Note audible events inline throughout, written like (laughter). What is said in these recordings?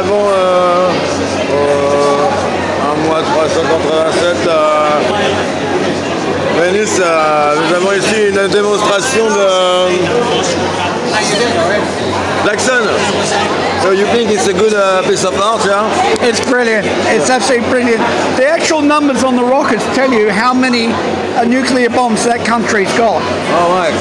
avons euh, euh, un mois 387 à Venise. nous avons ici une démonstration de think it's a good uh, piece of art, yeah? It's brilliant. It's absolutely brilliant. The actual numbers on the rockets tell you how many uh, nuclear bombs that country's got. All right.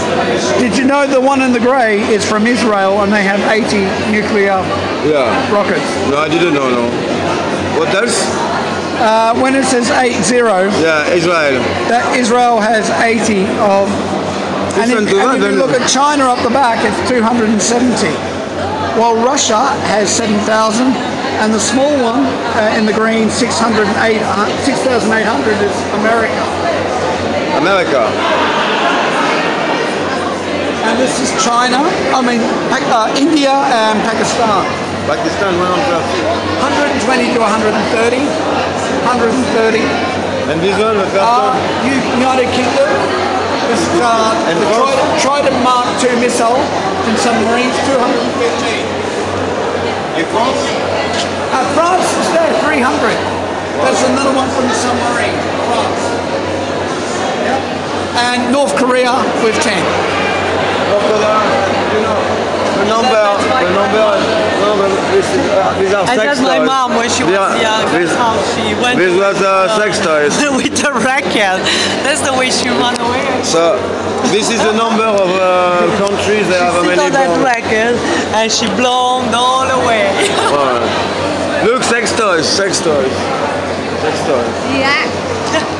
Did you know the one in the grey is from Israel and they have 80 nuclear Yeah. rockets? No, I didn't know, no. What else? Uh, when it says 80, Yeah, Israel. that Israel has 80 of. And if, Different to that, and if you look at China up the back, it's 270. While Russia has 7,000, and the small one uh, in the green, 608 uh, 6,800 is America. America. And this is China, I mean, uh, India and Pakistan. Pakistan, 130. 120 to 130. 130. And this one, the Uh, United Kingdom. This is uh, And the Trident, Trident Mark II missile in submarines, 215. In France? Uh, France is there, 300. That's another one from the submarine, France. Yep. And North Korea with 10. North Korea, you know, the number, the number, no, but this uh, these are I sex told my mom when she They was are- young, This, how she went this was uh, sex toys. (laughs) with the racket. That's the way she ran away. So, this is the number of uh, countries that have She many on that racket and she blown all the way. (laughs) Alright. Look, sex toys, sex toys. Sex toys. Yeah.